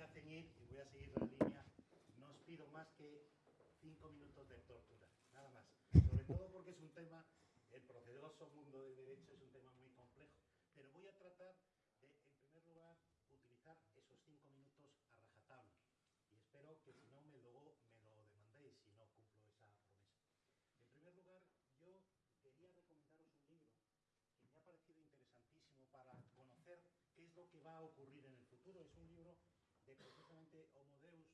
que hacen ir, y voy a seguir la línea, no os pido más que cinco minutos de tortura, nada más. Sobre todo porque es un tema, el procedoso mundo del derecho es un tema muy complejo. Pero voy a tratar de, en primer lugar, utilizar esos cinco minutos a rajatabla. Y espero que si no me lo, me lo demandéis, si no cumplo esa promesa. En primer lugar, yo quería recomendaros un libro que me ha parecido interesantísimo para conocer qué es lo que va a ocurrir en el futuro. Es un libro de precisamente Homo Deus,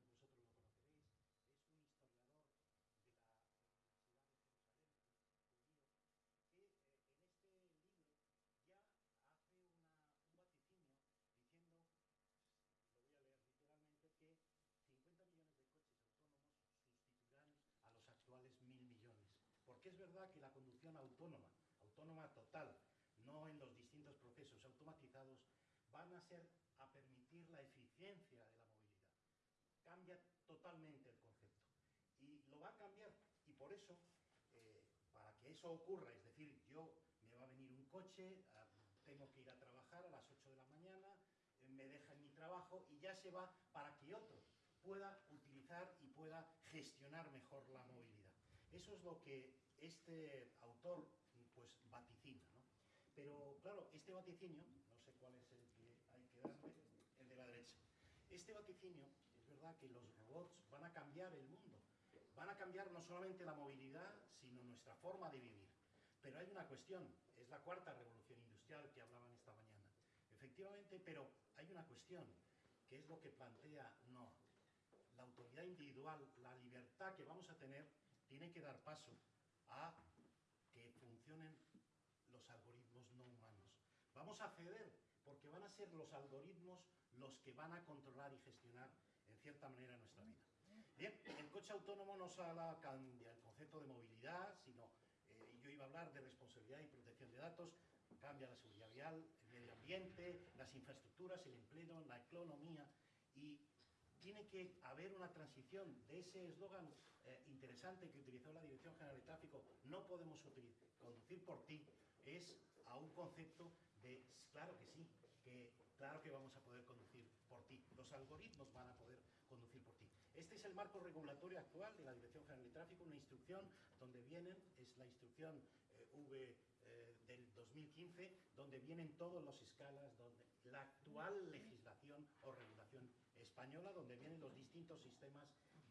muchos de vosotros lo conoceréis, es un historiador de la Universidad de Jerusalén, judío, que eh, en este libro ya hace una, un vaticinio diciendo, lo voy a leer literalmente, que 50 millones de coches autónomos sustituirán a los actuales mil millones. Porque es verdad que la conducción autónoma, autónoma total, no en los distintos procesos automatizados, van a ser a permitir la eficiencia de la movilidad. Cambia totalmente el concepto. Y lo va a cambiar. Y por eso, eh, para que eso ocurra, es decir, yo me va a venir un coche, a, tengo que ir a trabajar a las 8 de la mañana, eh, me deja en mi trabajo y ya se va para que otro pueda utilizar y pueda gestionar mejor la movilidad. Eso es lo que este autor pues vaticina. ¿no? Pero claro, este vaticinio, no sé cuál es el que hay que darle, el de la derecha. Este vaticinio, es verdad que los robots van a cambiar el mundo. Van a cambiar no solamente la movilidad, sino nuestra forma de vivir. Pero hay una cuestión, es la cuarta revolución industrial que hablaban esta mañana. Efectivamente, pero hay una cuestión, que es lo que plantea Noah. La autoridad individual, la libertad que vamos a tener, tiene que dar paso a que funcionen los algoritmos no humanos. Vamos a ceder porque van a ser los algoritmos los que van a controlar y gestionar en cierta manera nuestra vida. Bien, el coche autónomo no solo cambia el concepto de movilidad, sino, eh, yo iba a hablar de responsabilidad y protección de datos, cambia la seguridad vial, el medio ambiente, las infraestructuras, el empleo, la economía y tiene que haber una transición de ese eslogan eh, interesante que utilizó la Dirección General de Tráfico, no podemos conducir por ti, es a un concepto de, claro que sí, que claro que vamos a poder conducir por ti, los algoritmos van a poder conducir por ti. Este es el marco regulatorio actual de la Dirección General de Tráfico, una instrucción donde vienen, es la instrucción eh, V eh, del 2015, donde vienen todos los escalas, donde la actual legislación o regulación española, donde vienen los distintos sistemas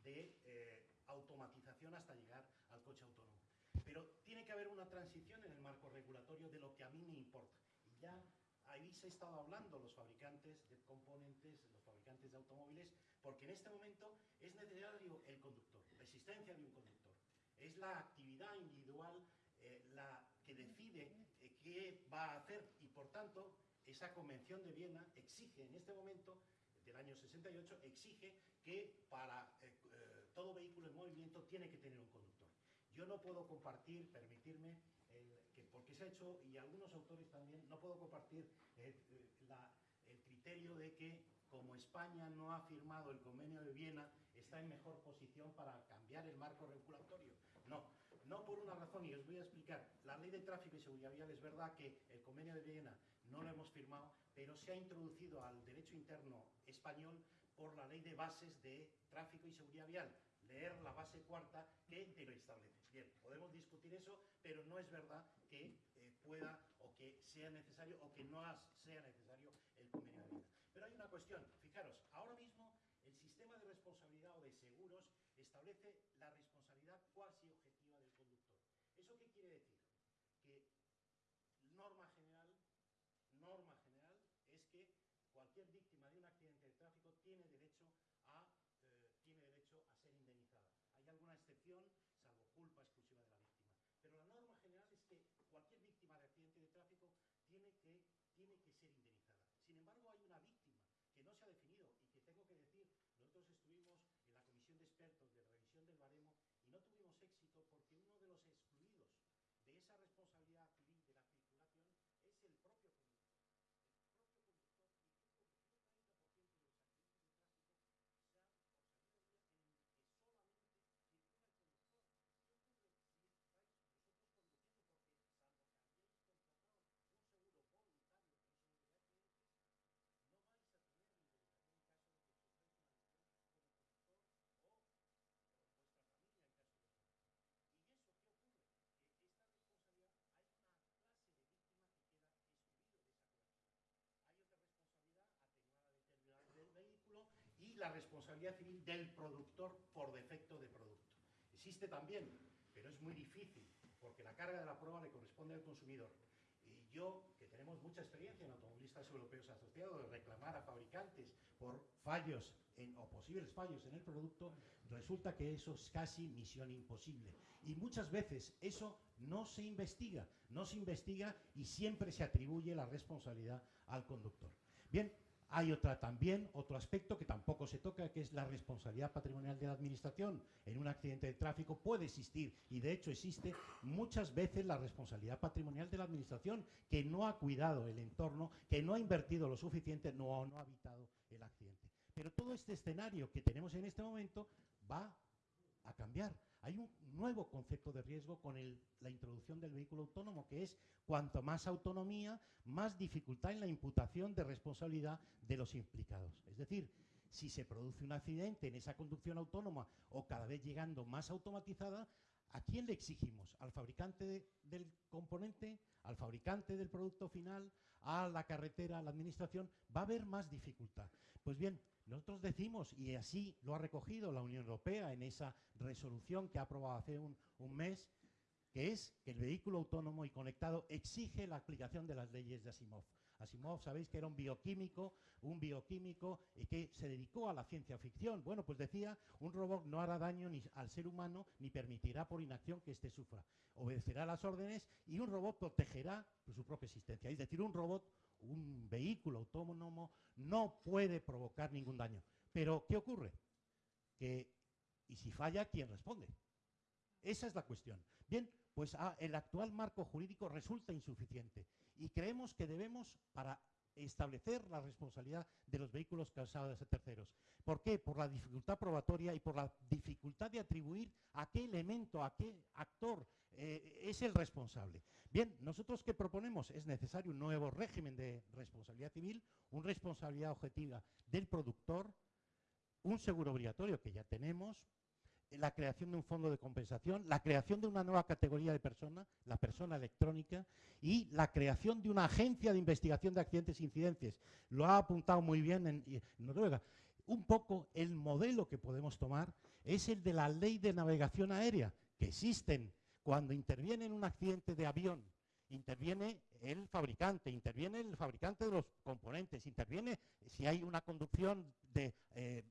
de eh, automatización hasta llegar al coche autónomo. Pero tiene que haber una transición en el marco regulatorio de lo que a mí me importa. Y ya habéis estado hablando los fabricantes de componentes, fabricantes de automóviles, porque en este momento es necesario el conductor, la existencia de un conductor. Es la actividad individual eh, la que decide eh, qué va a hacer y, por tanto, esa Convención de Viena exige en este momento del año 68 exige que para eh, todo vehículo en movimiento tiene que tener un conductor. Yo no puedo compartir, permitirme, que porque se ha hecho, y algunos autores también, no puedo compartir el criterio de que como España no ha firmado el convenio de Viena, está en mejor posición para cambiar el marco regulatorio. No, no por una razón, y os voy a explicar. La ley de tráfico y seguridad vial es verdad que el convenio de Viena no lo hemos firmado, pero se ha introducido al derecho interno español por la ley de bases de tráfico y seguridad vial, leer la base cuarta que te lo establece. Bien, podemos discutir eso, pero no es verdad que eh, pueda o que sea necesario o que no sea necesario el convenio de vida. Pero hay una cuestión, fijaros, ahora mismo el sistema de responsabilidad o de seguros establece la responsabilidad cuasi objetiva del conductor. ¿Eso qué quiere decir? Que norma general, norma general es que cualquier víctima de un accidente de tráfico tiene derecho a eh, tiene derecho a ser indemnizada. Hay alguna excepción, salvo culpa exclusiva de la víctima. Pero la norma general es que cualquier víctima de accidente de tráfico tiene que, tiene que ser indemnizada. Sin embargo, hay una víctima definido y que tengo que decir, nosotros estuvimos en la comisión de expertos de revisión del baremo y no tuvimos éxito porque uno de los excluidos de esa responsabilidad civil de la circulación es el propio seguro voluntario, un seguro de accidentes, no vais a tener indemnización en caso de la responsabilidad civil del productor por defecto de producto. Existe también, pero es muy difícil, porque la carga de la prueba le corresponde al consumidor. Y yo, que tenemos mucha experiencia en automovilistas europeos asociados, de reclamar a fabricantes por fallos o posibles fallos en el producto, resulta que eso es casi misión imposible. Y muchas veces eso no se investiga, no se investiga y siempre se atribuye la responsabilidad al conductor. Bien, hay otra también, otro aspecto que tampoco se toca, que es la responsabilidad patrimonial de la administración. En un accidente de tráfico puede existir, y de hecho existe muchas veces la responsabilidad patrimonial de la administración, que no ha cuidado el entorno, que no ha invertido lo suficiente, no, no ha evitado el accidente. Pero todo este escenario que tenemos en este momento va a cambiar. Hay un nuevo concepto de riesgo con la introducción del vehículo autónomo, que es cuanto más autonomía, más dificultad en la imputación de responsabilidad de los implicados. Es decir, si se produce un accidente en esa conducción autónoma o cada vez llegando más automatizada, ¿a quién le exigimos? ¿Al fabricante del componente? ¿Al fabricante del producto final? ¿A la carretera? ¿A la administración? Va a haber más dificultad. Pues bien, nosotros decimos, y así lo ha recogido la Unión Europea en esa resolución que ha aprobado hace un, mes, que es que el vehículo autónomo y conectado exige la aplicación de las leyes de Asimov. Asimov, sabéis que era un bioquímico, un bioquímico y que se dedicó a la ciencia ficción. Bueno, pues decía, un robot no hará daño ni al ser humano ni permitirá por inacción que éste sufra. Obedecerá las órdenes y un robot protegerá su propia existencia. Es decir, un robot un vehículo autónomo no puede provocar ningún daño. Pero, ¿qué ocurre? Que, ¿y si falla, quién responde? Esa es la cuestión. Bien, pues ah, el actual marco jurídico resulta insuficiente y creemos que debemos, para establecer la responsabilidad de los vehículos causados a terceros. ¿Por qué? Por la dificultad probatoria y por la dificultad de atribuir a qué elemento, a qué actor eh, es el responsable. Bien, nosotros qué proponemos? Es necesario un nuevo régimen de responsabilidad civil, una responsabilidad objetiva del productor, un seguro obligatorio que ya tenemos, la creación de un fondo de compensación, la creación de una nueva categoría de persona, la persona electrónica, y la creación de una agencia de investigación de accidentes e incidencias. Lo ha apuntado muy bien en, en Noruega. Un poco el modelo que podemos tomar es el de la ley de navegación aérea, que existen cuando interviene en un accidente de avión, interviene el fabricante, interviene el fabricante de los componentes, interviene si hay una conducción de, eh,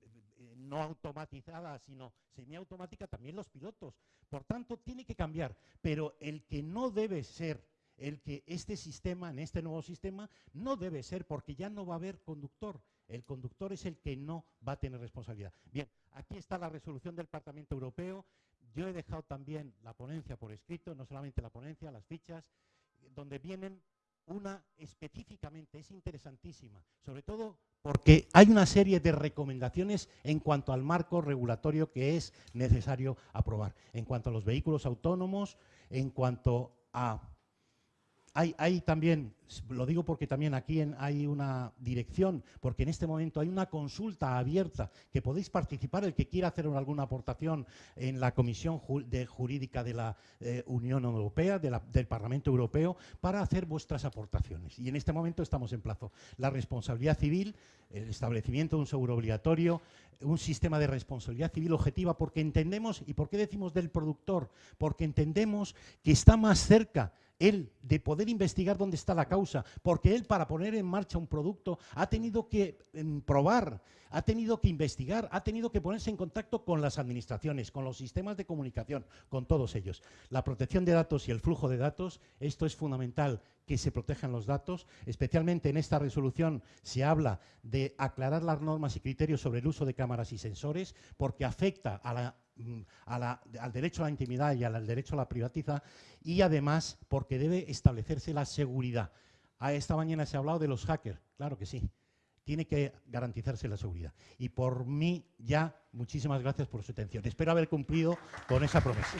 no automatizada, sino semiautomática, también los pilotos. Por tanto, tiene que cambiar, pero el que no debe ser, el que este sistema, en este nuevo sistema, no debe ser porque ya no va a haber conductor. El conductor es el que no va a tener responsabilidad. Bien, aquí está la resolución del Parlamento Europeo yo he dejado también la ponencia por escrito, no solamente la ponencia, las fichas, donde vienen una específicamente, es interesantísima, sobre todo porque hay una serie de recomendaciones en cuanto al marco regulatorio que es necesario aprobar, en cuanto a los vehículos autónomos, en cuanto a hay, también, lo digo porque también aquí hay una dirección, porque en este momento hay una consulta abierta que podéis participar, el que quiera hacer alguna aportación en la Comisión Jurídica de la eh, Unión Europea, del Parlamento Europeo, para hacer vuestras aportaciones. Y en este momento estamos en plazo. La responsabilidad civil, el establecimiento de un seguro obligatorio, un sistema de responsabilidad civil objetiva, porque entendemos, ¿y por qué decimos del productor? Porque entendemos que está más cerca él de poder investigar dónde está la causa, porque él para poner en marcha un producto ha tenido que em, probar, ha tenido que investigar, ha tenido que ponerse en contacto con las administraciones, con los sistemas de comunicación, con todos ellos. La protección de datos y el flujo de datos, esto es fundamental que se protejan los datos, especialmente en esta resolución se habla de aclarar las normas y criterios sobre el uso de cámaras y sensores, porque afecta a la Mm, al derecho a la intimidad y al derecho a la privatiza y además porque debe establecerse la seguridad. A esta mañana se ha hablado de los hackers, claro que sí, tiene que garantizarse la seguridad. Y por mí ya, muchísimas gracias por su atención. Espero haber cumplido con esa promesa.